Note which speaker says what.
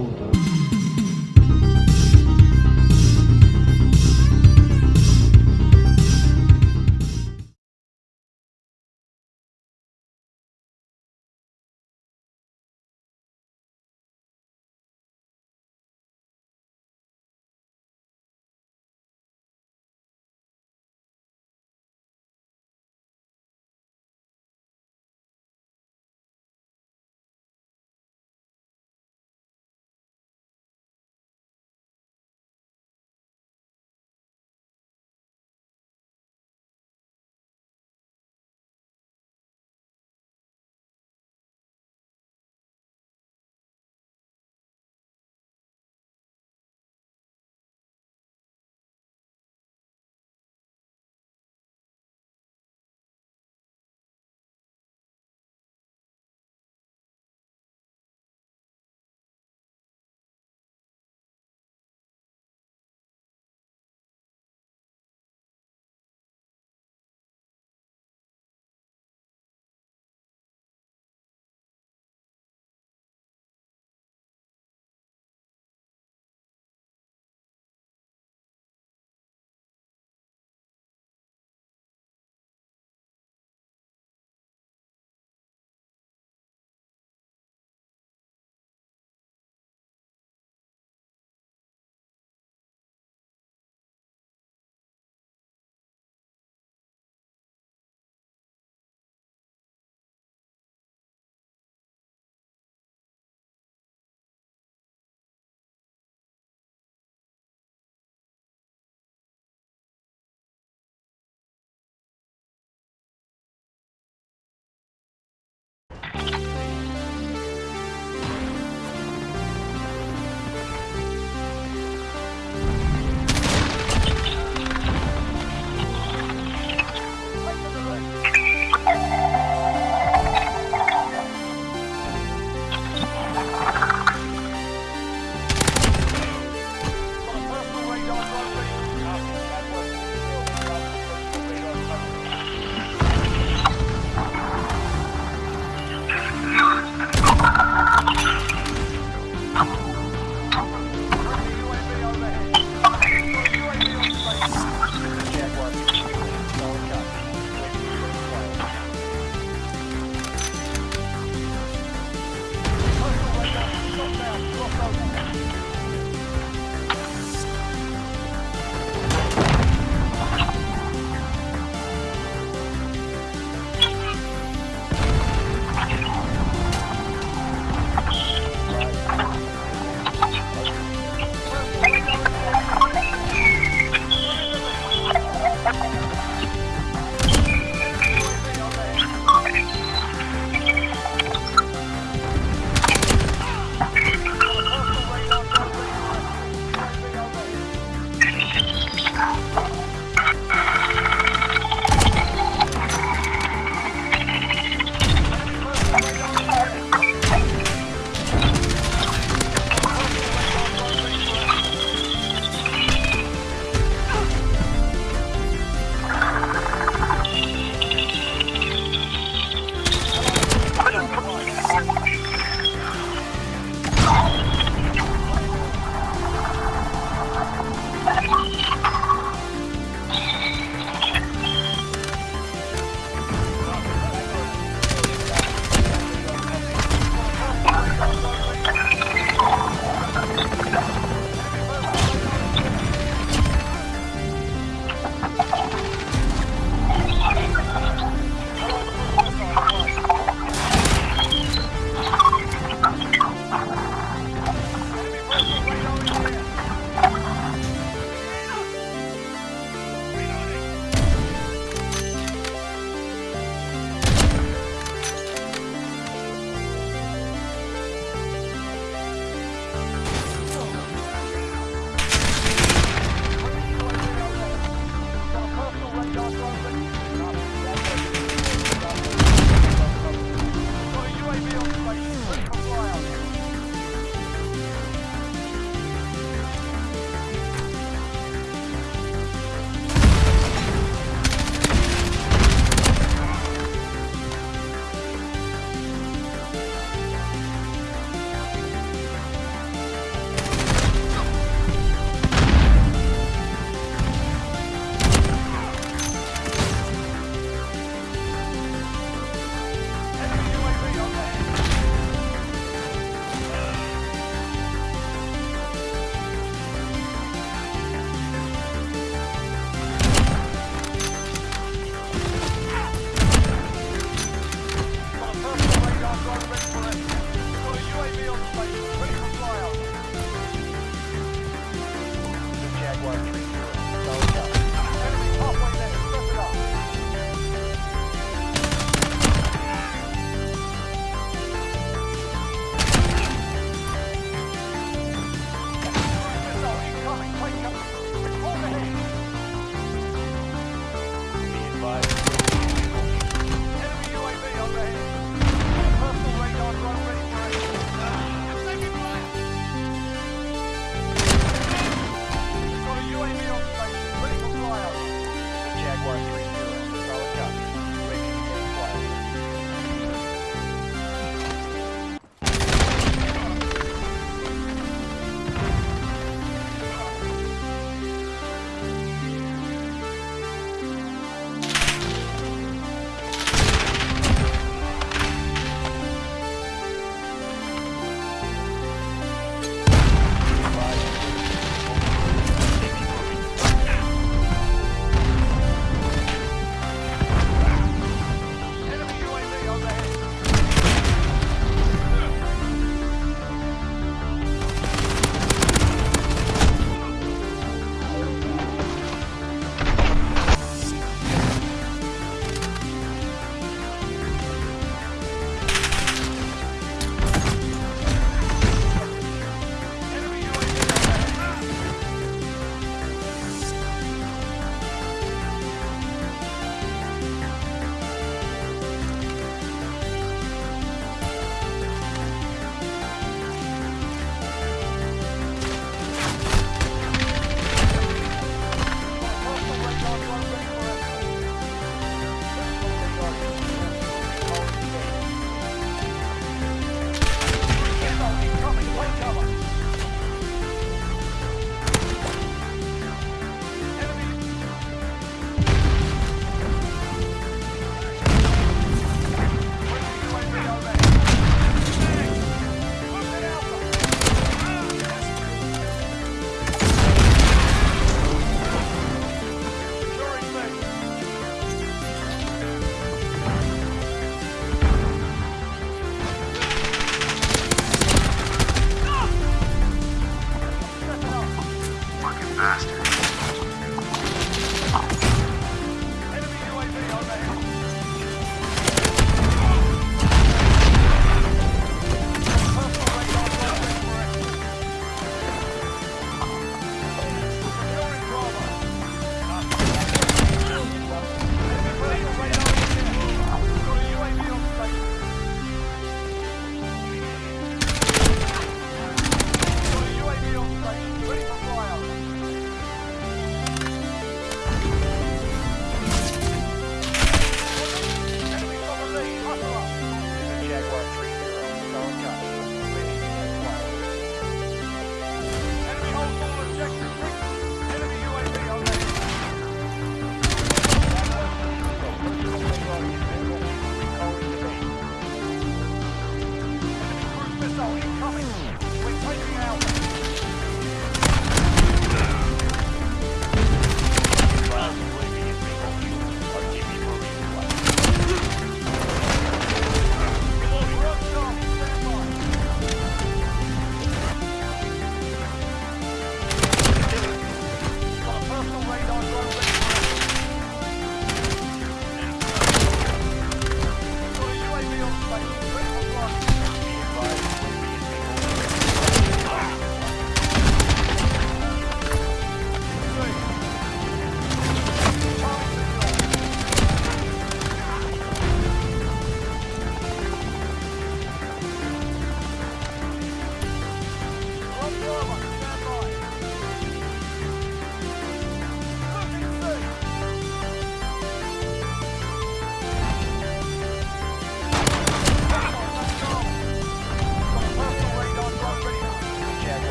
Speaker 1: volta.